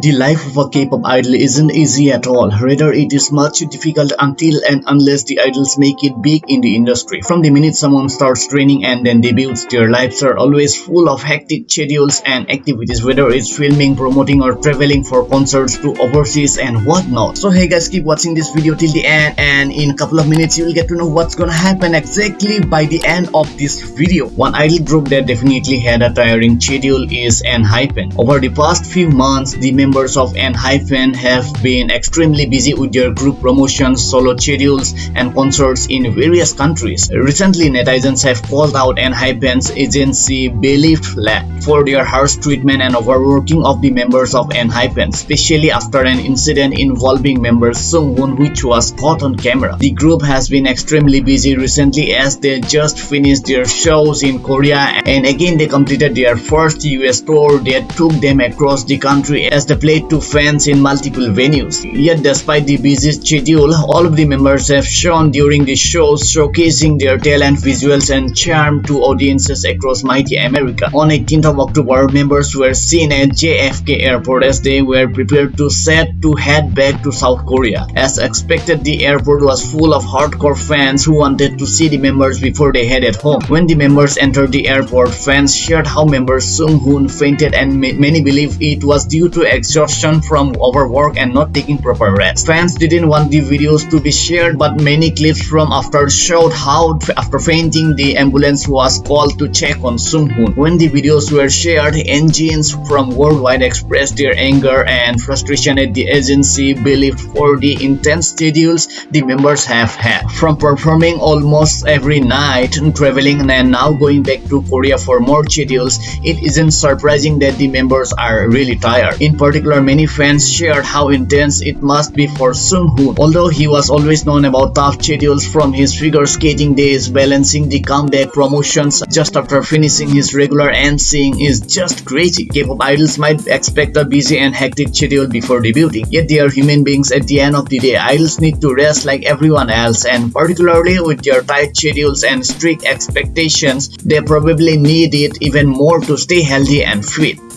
The life of a K-pop idol isn't easy at all. Rather, it is much difficult until and unless the idols make it big in the industry. From the minute someone starts training and then debuts, their lives are always full of hectic schedules and activities, whether it's filming, promoting, or traveling for concerts to overseas and whatnot. So hey guys, keep watching this video till the end and in a couple of minutes you will get to know what's gonna happen exactly by the end of this video. One idol group that definitely had a tiring schedule is ENHYPEN. Over the past few months, the members of ENHYPEN have been extremely busy with their group promotions, solo schedules, and concerts in various countries. Recently, netizens have called out ENHYPEN's agency Belift Lab for their harsh treatment and overworking of the members of ENHYPEN, especially after an incident involving member Sunghoon which was caught on camera. The group has been extremely busy recently as they just finished their shows in Korea and again they completed their first US tour that took them across the country as they played to fans in multiple venues. Yet despite the busy schedule, all of the members have shown during the shows showcasing their talent, visuals and charm to audiences across mighty America. On 18th of October, members were seen at JFK airport as they were prepared to set to head back to South Korea. As expected, the airport was full of hardcore fans who wanted to see the members before they headed home. When the members entered the airport, fans shared how member Sunghoon fainted and many believe it was due to exhaustion from overwork and not taking proper rest. Fans didn't want the videos to be shared but many clips from after showed how after fainting the ambulance was called to check on Sunghoon. When the videos were shared, ENGENEs from worldwide expressed their anger and frustration at the agency Belift for the intense schedules the members have had. From performing almost every night, traveling and now going back to Korea for more schedules, it isn't surprising that the members are really tired. In particular, many fans shared how intense it must be for Sunghoon. Although he was always known about tough schedules from his figure skating days, balancing the comeback promotions just after finishing his regular NSYNC is just crazy. K-pop idols might expect a busy and hectic schedule before debuting, yet they are human beings at the end of the day. Idols need to rest like everyone else and particularly with their tight schedules and strict expectations, they probably need it even more to stay healthy and fit.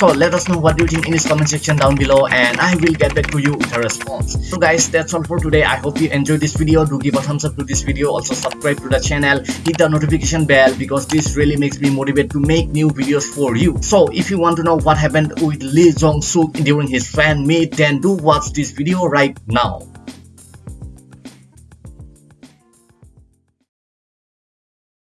So let us know what you think in this comment section down below and I will get back to you with a response. So guys that's all for today. I hope you enjoyed this video. Do give a thumbs up to this video. Also subscribe to the channel. Hit the notification bell because this really makes me motivated to make new videos for you. So if you want to know what happened with Lee Jong Suk during his fan meet then do watch this video right now.